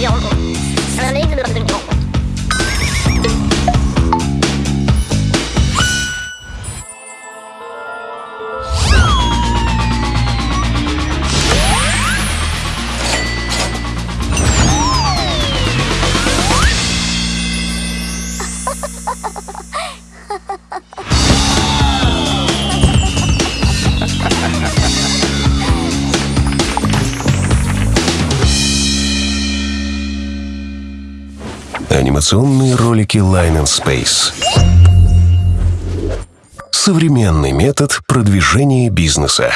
要了。Анимационные ролики Line and Space. Современный метод продвижения бизнеса.